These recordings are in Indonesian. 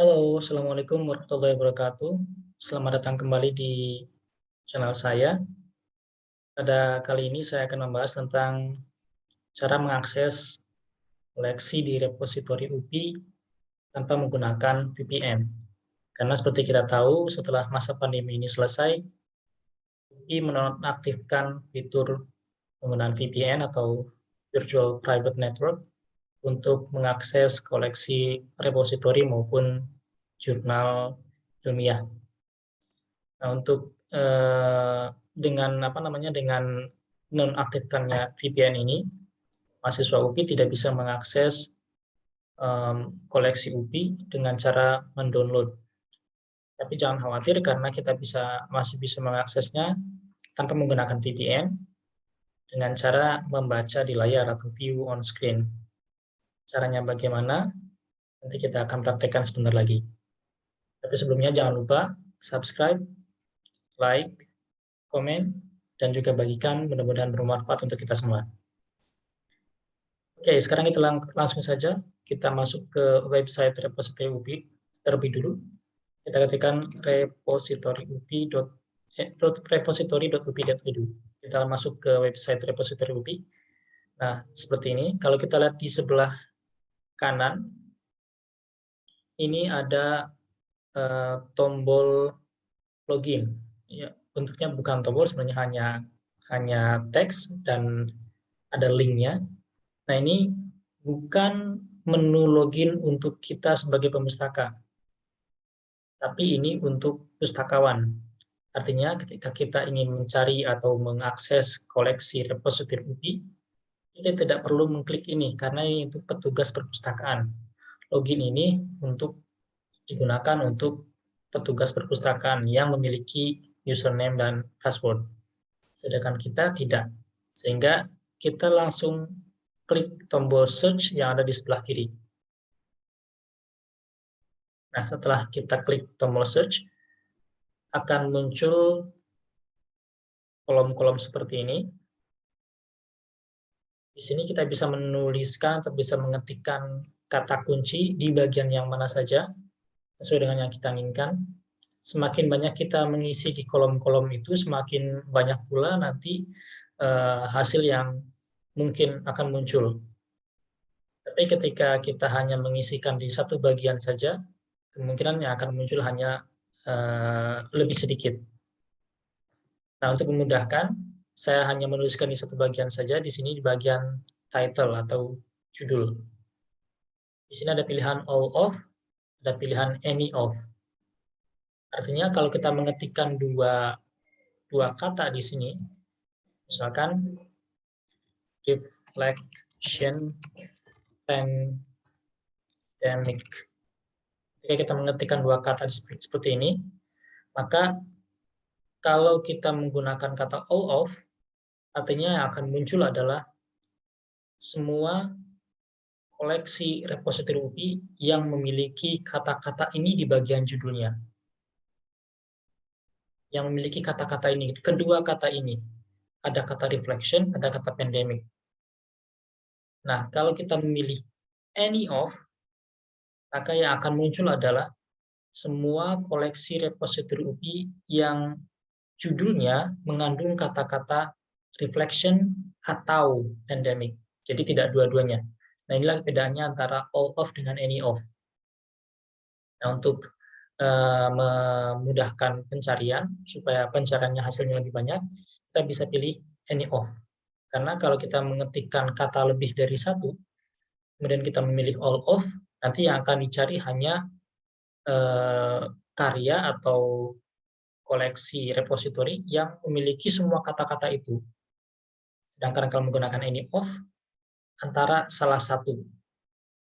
Halo, Assalamualaikum warahmatullahi wabarakatuh. Selamat datang kembali di channel saya. Pada kali ini saya akan membahas tentang cara mengakses koleksi di repositori UPI tanpa menggunakan VPN. Karena seperti kita tahu, setelah masa pandemi ini selesai, UPI menonaktifkan fitur penggunaan VPN atau Virtual Private Network untuk mengakses koleksi repositori maupun jurnal ilmiah. Nah, untuk eh, dengan apa namanya dengan nonaktifkannya VPN ini, mahasiswa UPI tidak bisa mengakses um, koleksi UPI dengan cara mendownload. Tapi jangan khawatir karena kita bisa masih bisa mengaksesnya tanpa menggunakan VPN dengan cara membaca di layar atau view on screen. Caranya bagaimana? Nanti kita akan praktekkan sebentar lagi. Tapi sebelumnya jangan lupa subscribe, like, komen, dan juga bagikan mudah-mudahan bermanfaat untuk kita semua. Oke, sekarang kita lang langsung saja kita masuk ke website repository UPI terlebih dulu. Kita ketikkan repository.upi.edu. Eh. Kita masuk ke website repository UPI. Nah, seperti ini. Kalau kita lihat di sebelah kanan, ini ada uh, tombol login. Ya, bentuknya bukan tombol, sebenarnya hanya hanya teks dan ada linknya. Nah ini bukan menu login untuk kita sebagai pemustaka, tapi ini untuk pustakawan. Artinya ketika kita ingin mencari atau mengakses koleksi repositori UPI, kita tidak perlu mengklik ini karena ini untuk petugas perpustakaan. Login ini untuk digunakan untuk petugas perpustakaan yang memiliki username dan password. Sedangkan kita tidak. Sehingga kita langsung klik tombol search yang ada di sebelah kiri. Nah, setelah kita klik tombol search, akan muncul kolom-kolom seperti ini di sini kita bisa menuliskan atau bisa mengetikkan kata kunci di bagian yang mana saja, sesuai dengan yang kita inginkan. Semakin banyak kita mengisi di kolom-kolom itu, semakin banyak pula nanti uh, hasil yang mungkin akan muncul. Tapi ketika kita hanya mengisikan di satu bagian saja, kemungkinan yang akan muncul hanya uh, lebih sedikit. Nah, untuk memudahkan, saya hanya menuliskan di satu bagian saja, di sini di bagian title atau judul. Di sini ada pilihan all of, ada pilihan any of. Artinya kalau kita mengetikkan dua, dua kata di sini, misalkan reflection pandemic. Ketika kita mengetikkan dua kata seperti ini, maka kalau kita menggunakan kata all of, Artinya yang akan muncul adalah semua koleksi repositori UPI yang memiliki kata-kata ini di bagian judulnya. Yang memiliki kata-kata ini, kedua kata ini. Ada kata reflection, ada kata pandemic. Nah, kalau kita memilih any of, maka yang akan muncul adalah semua koleksi repositori UPI yang judulnya mengandung kata-kata reflection atau pandemic. Jadi tidak dua-duanya. Nah inilah bedanya antara all of dengan any of. Nah untuk uh, memudahkan pencarian, supaya pencariannya hasilnya lebih banyak, kita bisa pilih any of. Karena kalau kita mengetikkan kata lebih dari satu, kemudian kita memilih all of, nanti yang akan dicari hanya uh, karya atau koleksi repositori yang memiliki semua kata-kata itu. Sedangkan kalau menggunakan any of, antara salah satu.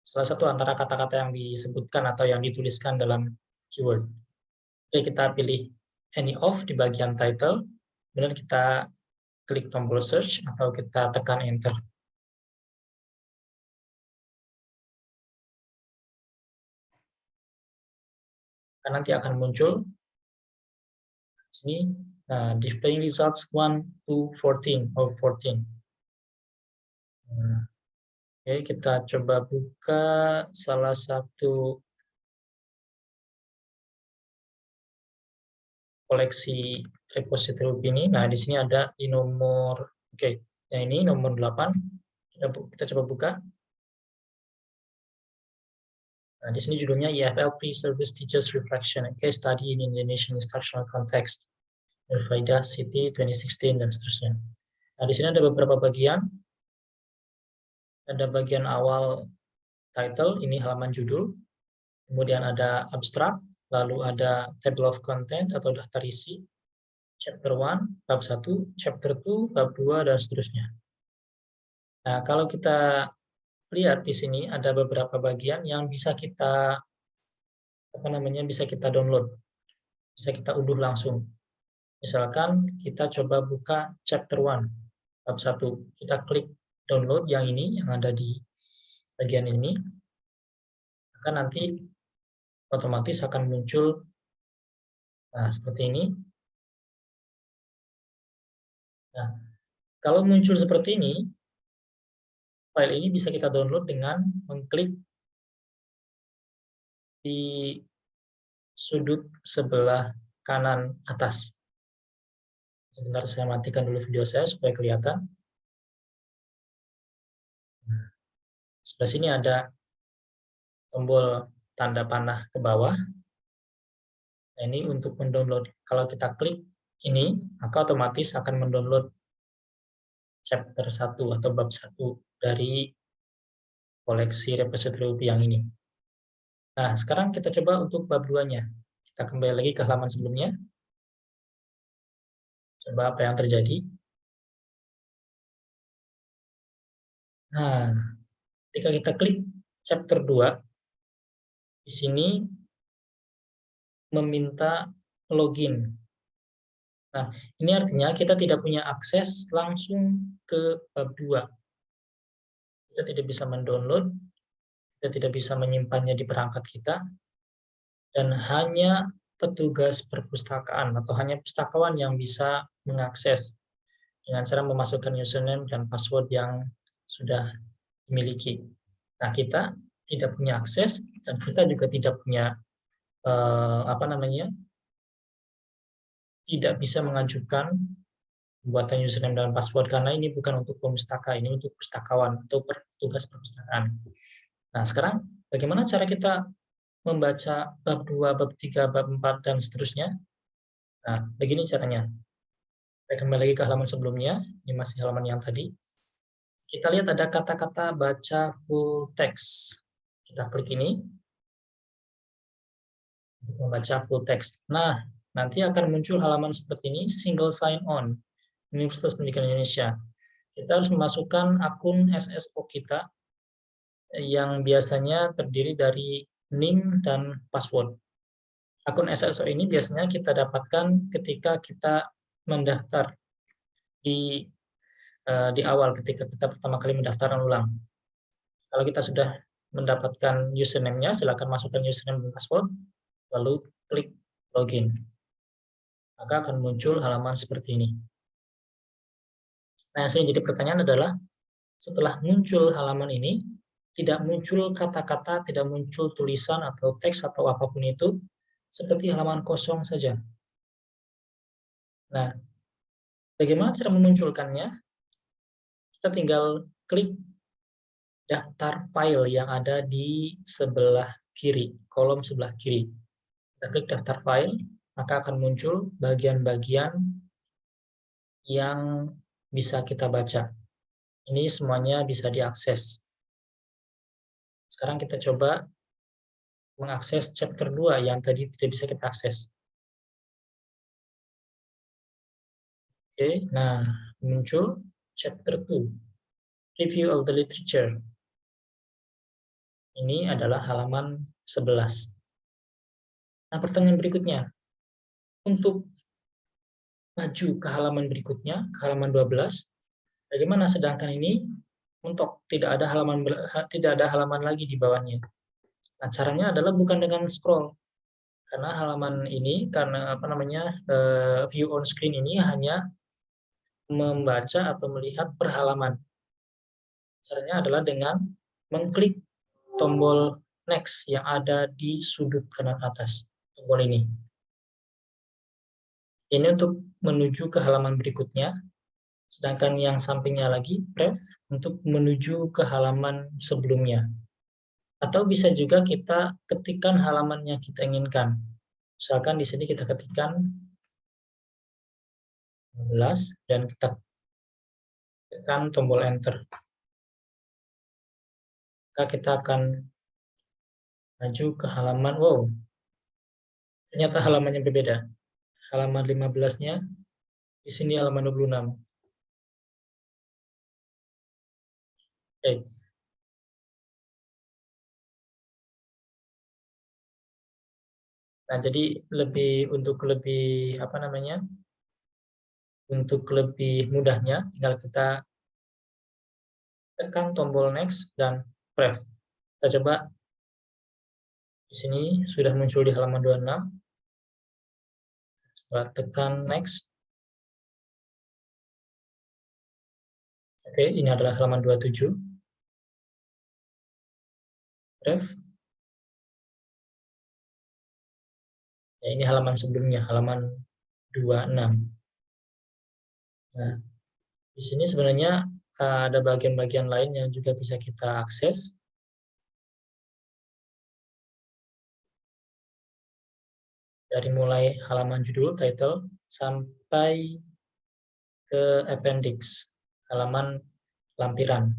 Salah satu antara kata-kata yang disebutkan atau yang dituliskan dalam keyword. Oke, kita pilih any of di bagian title, kemudian kita klik tombol search atau kita tekan enter. Dan nanti akan muncul sini Nah, displaying results 1 to 14 of 14. Nah, Oke, kita coba buka salah satu koleksi repository ini. Nah, di sini ada di nomor, oke, nah ini nomor 8. Kita, coba buka. Nah, di sini judulnya EFL Pre-Service Teachers Reflection and Case Study in Indonesian Instructional Context, Nurfaida City 2016, dan seterusnya. Nah, di sini ada beberapa bagian. Ada bagian awal title, ini halaman judul. Kemudian ada abstrak, lalu ada table of content atau daftar isi, chapter 1, bab 1, chapter 2, bab 2, dan seterusnya. Nah, kalau kita lihat di sini ada beberapa bagian yang bisa kita apa namanya bisa kita download, bisa kita unduh langsung. Misalkan kita coba buka chapter 1, bab 1, kita klik download yang ini, yang ada di bagian ini, maka nanti otomatis akan muncul nah seperti ini. Nah, kalau muncul seperti ini, file ini bisa kita download dengan mengklik di sudut sebelah kanan atas. Sebentar saya matikan dulu video saya supaya kelihatan. Sebelah sini ada tombol tanda panah ke bawah. Nah, ini untuk mendownload. Kalau kita klik ini, maka otomatis akan mendownload chapter 1 atau bab 1 dari koleksi repository yang ini. Nah, sekarang kita coba untuk bab 2-nya. Kita kembali lagi ke halaman sebelumnya. Coba apa yang terjadi. Nah, ketika kita klik chapter 2, di sini meminta login. Nah, ini artinya kita tidak punya akses langsung ke bab 2. Kita tidak bisa mendownload, kita tidak bisa menyimpannya di perangkat kita, dan hanya petugas perpustakaan atau hanya pustakawan yang bisa mengakses dengan cara memasukkan username dan password yang sudah dimiliki. Nah, kita tidak punya akses dan kita juga tidak punya uh, apa namanya tidak bisa mengajukan pembuatan username dan password karena ini bukan untuk pemustaka ini untuk pustakawan atau petugas perpustakaan. Nah sekarang bagaimana cara kita membaca bab 2, bab 3, bab 4 dan seterusnya? Nah begini caranya. Kita kembali lagi ke halaman sebelumnya, ini masih halaman yang tadi. Kita lihat ada kata-kata baca full text. Kita klik ini membaca full text. Nah, nanti akan muncul halaman seperti ini, single sign on, Universitas Pendidikan Indonesia. Kita harus memasukkan akun SSO kita yang biasanya terdiri dari NIM dan password. Akun SSO ini biasanya kita dapatkan ketika kita mendaftar di uh, di awal ketika kita pertama kali mendaftaran ulang. Kalau kita sudah mendapatkan username-nya, silakan masukkan username dan password, lalu klik login. Maka akan muncul halaman seperti ini. Nah, yang jadi pertanyaan adalah, setelah muncul halaman ini, tidak muncul kata-kata, tidak muncul tulisan atau teks atau apa pun itu, seperti halaman kosong saja. Nah, bagaimana cara memunculkannya? Kita tinggal klik daftar file yang ada di sebelah kiri, kolom sebelah kiri. Kita klik daftar file, maka akan muncul bagian-bagian yang bisa kita baca. Ini semuanya bisa diakses. Sekarang kita coba mengakses chapter 2 yang tadi tidak bisa kita akses. Oke, nah muncul chapter 2, review of the literature. Ini adalah halaman 11. Nah, pertanyaan berikutnya. Untuk maju ke halaman berikutnya, ke halaman 12, bagaimana sedangkan ini untuk tidak ada halaman tidak ada halaman lagi di bawahnya. Nah, caranya adalah bukan dengan scroll. Karena halaman ini karena apa namanya? Eh, view on screen ini hanya membaca atau melihat per halaman. Caranya adalah dengan mengklik tombol next yang ada di sudut kanan atas tombol ini. Ini untuk menuju ke halaman berikutnya, sedangkan yang sampingnya lagi, ref, untuk menuju ke halaman sebelumnya. Atau bisa juga kita ketikkan halaman yang kita inginkan. Misalkan di sini kita ketikkan 15 dan kita tekan tombol enter. Maka kita akan maju ke halaman, wow, ternyata halamannya berbeda. Halaman 15-nya, di sini halaman 26. Oke. Nah, jadi lebih untuk lebih apa namanya? Untuk lebih mudahnya, tinggal kita tekan tombol next dan pref. Kita coba di sini sudah muncul di halaman 26. Coba tekan next. Oke, ini adalah halaman 27. Ref. Ya, ini halaman sebelumnya, halaman 26. Nah, di sini sebenarnya eh, ada bagian-bagian lain yang juga bisa kita akses. dari mulai halaman judul, title, sampai ke appendix, halaman lampiran.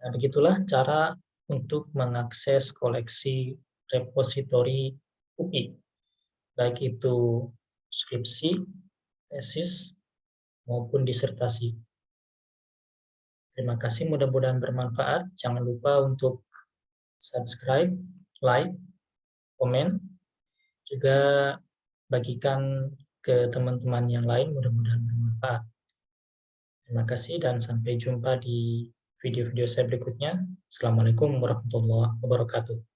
Nah, begitulah cara untuk mengakses koleksi repositori UI, baik itu skripsi, tesis, maupun disertasi. Terima kasih, mudah-mudahan bermanfaat. Jangan lupa untuk subscribe, like, komen, juga bagikan ke teman-teman yang lain, mudah-mudahan bermanfaat. Terima kasih dan sampai jumpa di video-video saya berikutnya. Assalamualaikum warahmatullahi wabarakatuh.